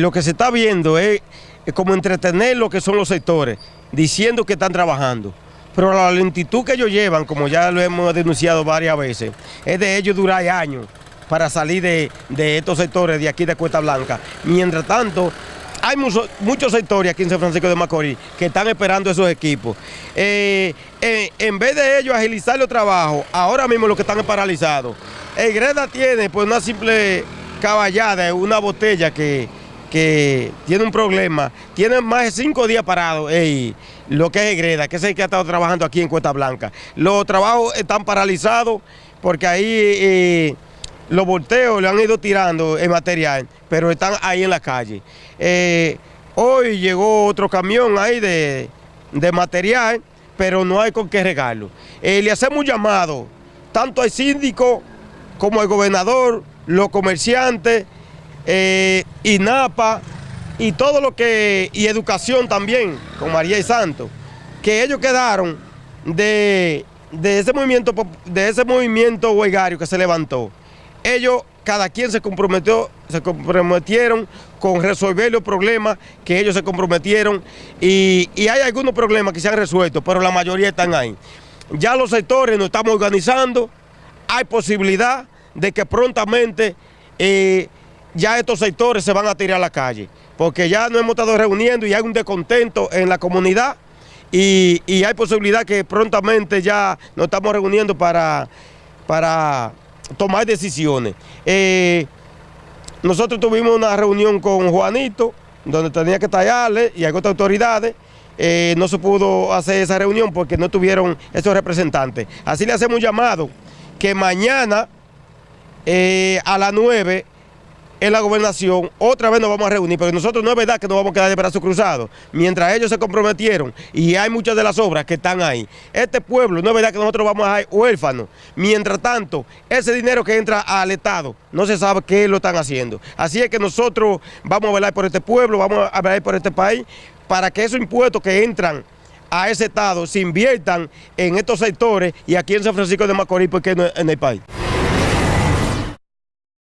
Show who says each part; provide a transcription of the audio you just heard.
Speaker 1: Lo que se está viendo es como entretener lo que son los sectores, diciendo que están trabajando. Pero la lentitud que ellos llevan, como ya lo hemos denunciado varias veces, es de ellos durar años para salir de, estos sectores de aquí de Cuesta Blanca. Mientras tanto, hay muchos sectores aquí en San Francisco de Macorís que están esperando esos equipos. Eh, eh, en vez de ellos agilizar los trabajos, ahora mismo lo que están es paralizados. El Greda tiene pues una simple caballada, una botella que que tiene un problema, tiene más de cinco días parados, lo que es Greda, que es el que ha estado trabajando aquí en Cuesta Blanca. Los trabajos están paralizados porque ahí eh, los volteos le han ido tirando el material, pero están ahí en la calle. Eh, hoy llegó otro camión ahí de, material, pero no hay con qué regarlo. Eh, le hacemos llamado, tanto al síndico como al gobernador, los comerciantes, eh, INAPA y todo lo que, y educación también, con María y Santo, que ellos quedaron de, ese movimiento de ese movimiento que se levantó. Ellos, cada quien se comprometió, se comprometieron con resolver los problemas que ellos se comprometieron y, hay algunos problemas que se han resuelto, pero la mayoría están ahí. Ya los sectores nos estamos organizando, hay posibilidad de que prontamente eh, ya estos sectores se van a tirar a la calle, porque ya nos hemos estado reuniendo y hay un descontento en la comunidad y, hay posibilidad que prontamente ya nos estamos reuniendo para, para tomar decisiones. Eh, nosotros tuvimos una reunión con Juanito, donde tenía que tallarle y hay otras autoridades, eh, no se pudo hacer esa reunión porque no tuvieron esos representantes. Así le hacemos un llamado que mañana eh, a las 9 en la gobernación, otra vez nos vamos a reunir, porque nosotros no es verdad que nos vamos a quedar de brazos cruzados, mientras ellos se comprometieron y hay muchas de las obras que están ahí. Este pueblo, no es verdad que nosotros vamos a dejar huérfanos, mientras tanto, ese dinero que entra al Estado, no se sabe qué lo están haciendo. Así es que nosotros vamos a velar por este pueblo, vamos a velar por este país, para que esos impuestos que entran a ese Estado se inviertan en estos sectores y aquí en San Francisco de Macorís, porque no en el país.